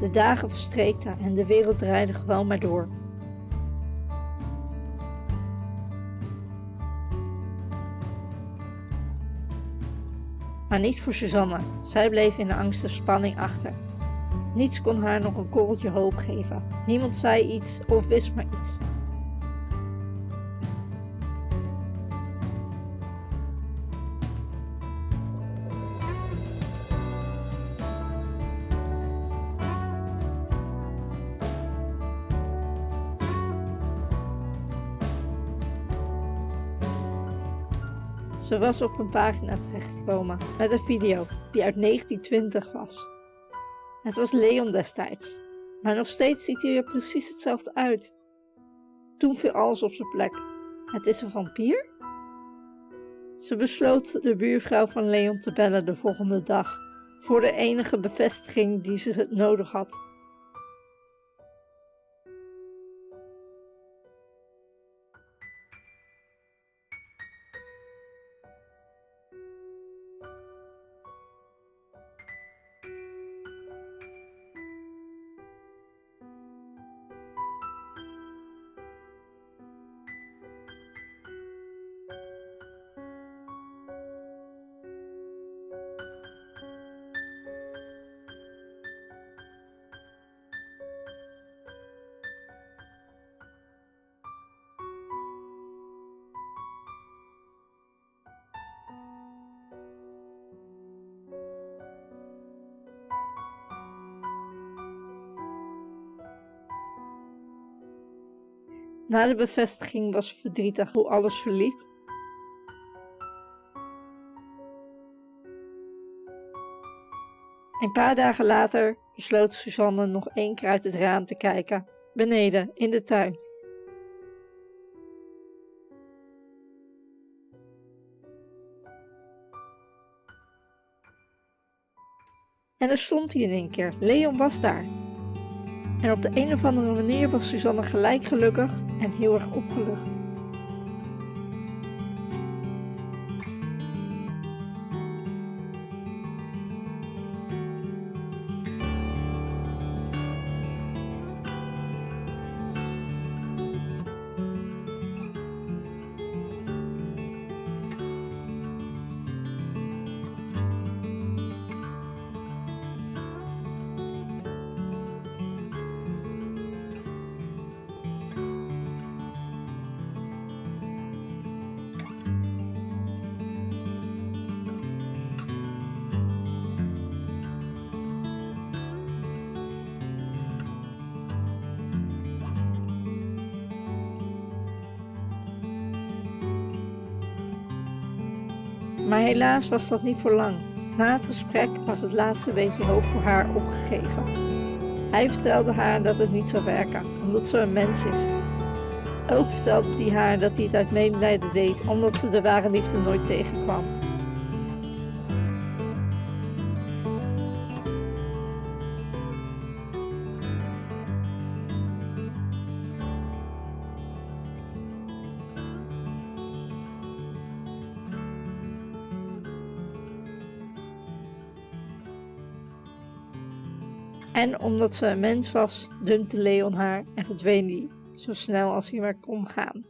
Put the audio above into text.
De dagen verstreekten en de wereld draaide gewoon maar door. Maar niet voor Suzanne. Zij bleef in de angst en spanning achter. Niets kon haar nog een korreltje hoop geven. Niemand zei iets of wist maar iets. Ze was op een pagina terechtgekomen met een video die uit 1920 was. Het was Leon destijds, maar nog steeds ziet hij er precies hetzelfde uit. Toen viel alles op zijn plek. Het is een vampier? Ze besloot de buurvrouw van Leon te bellen de volgende dag, voor de enige bevestiging die ze nodig had. Na de bevestiging was verdrietig hoe alles verliep. Een paar dagen later besloot Suzanne nog één keer uit het raam te kijken, beneden in de tuin. En er stond hij in één keer. Leon was daar. En op de een of andere manier was Suzanne gelijk gelukkig en heel erg opgelucht. Maar helaas was dat niet voor lang. Na het gesprek was het laatste beetje hoop voor haar opgegeven. Hij vertelde haar dat het niet zou werken, omdat ze een mens is. Ook vertelde hij haar dat hij het uit medelijden deed, omdat ze de ware liefde nooit tegenkwam. En omdat ze een mens was, dumpte Leon haar en verdween die, zo snel als hij maar kon gaan.